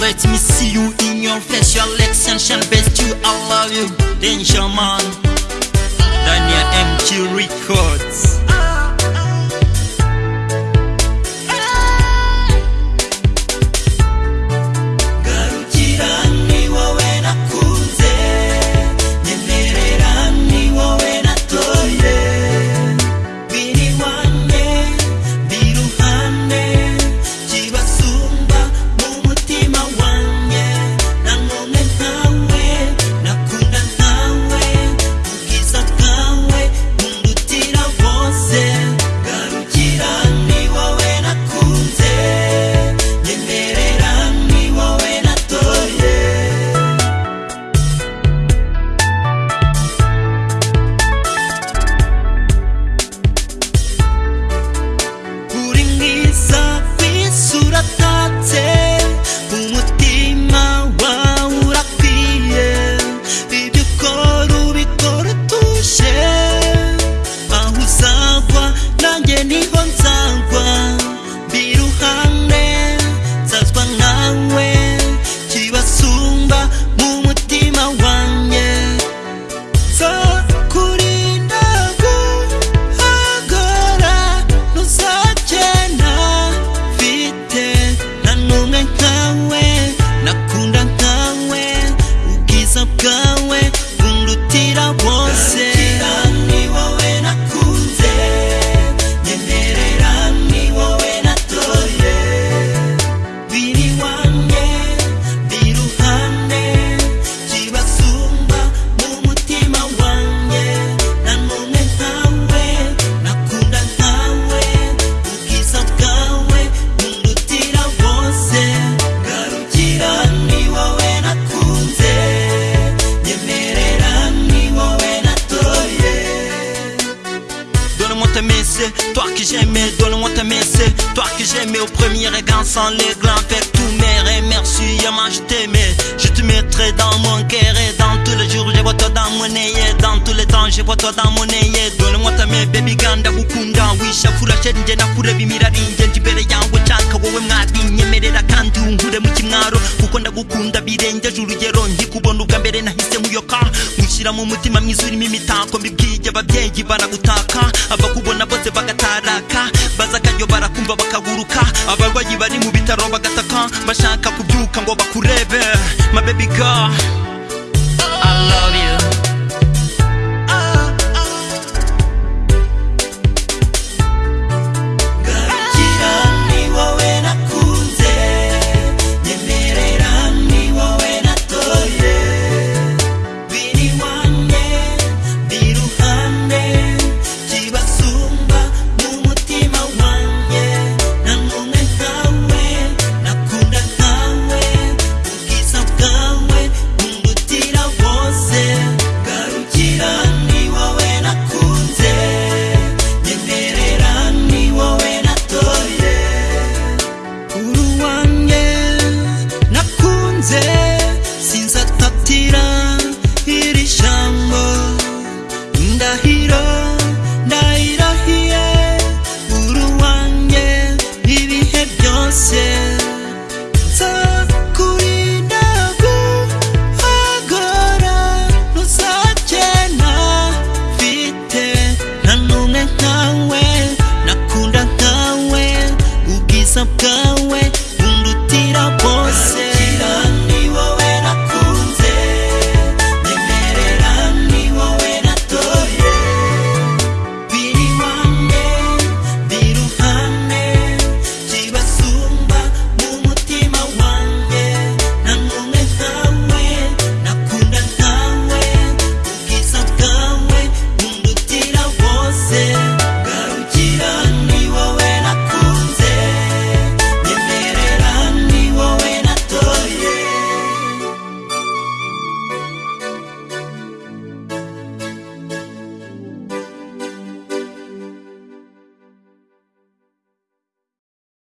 Let me see you in your facial extension best you I love you. Danger man Toi que j'aimais, donne-moi ta messe, toi que j'aimais au premier regard sans les glands, faire tout mes et merci à moi je t'aimais, je te mettrai dans mon cœur et dans tous les jours je vois toi dans mon œil, dans tous les temps je vois toi dans mon œil, donne-moi ta main baby ganda gukunda wishafura sheri nje nakureba imirari ngenje imbere yawe nshaka wowe mwari nyemerera kandi unkure mu kimwaro kuko ndagukunda birengeje urugero nkikubona ubwa mbere nahise nkuyoka mushyira mu mutima mwiza urimo imitako mbibwiye ababyeyi baragutaka abakubona bose bagataraka baza akaryo barakumva bakaguruka abarwayi bari mu bitaro bagataka bashaka kubyuka ngo bakurebe. some gun.